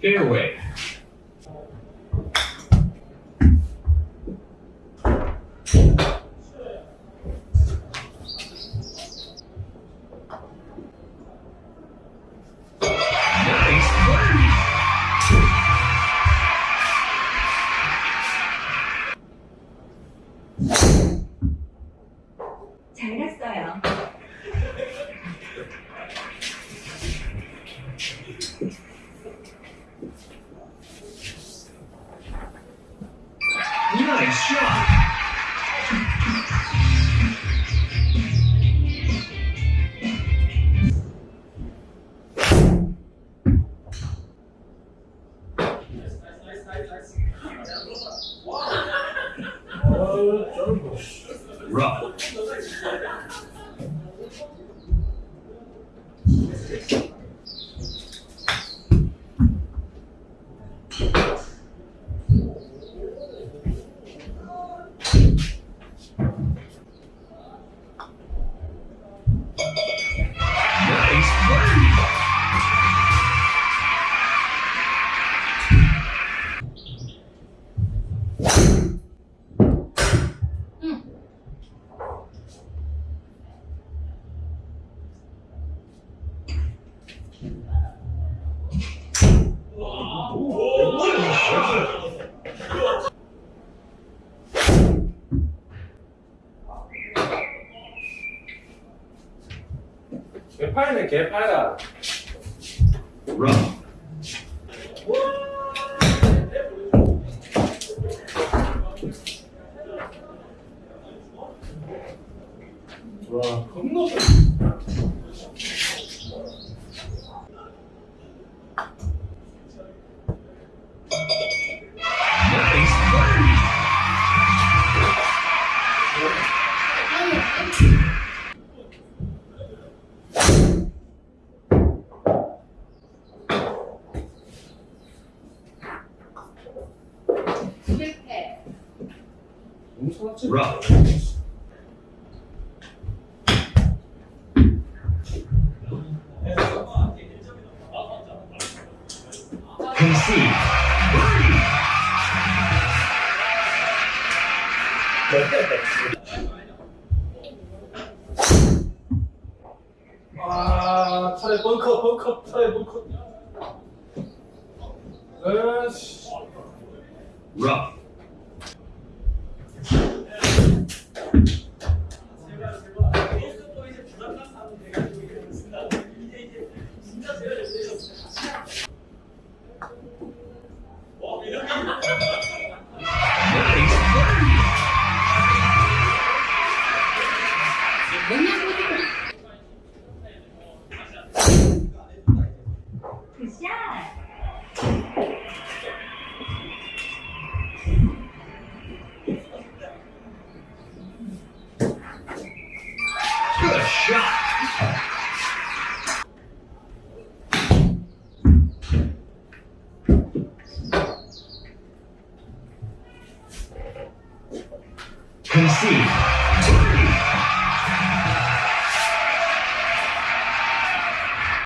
Fairway. Nice shot. 개파이네 개파이다 Rough. 와 겁나 Nice. Rough. Concede. 아 차라리 벙커 벙커 차라리 벙커 에이씨 Rough. Thank you. Concede.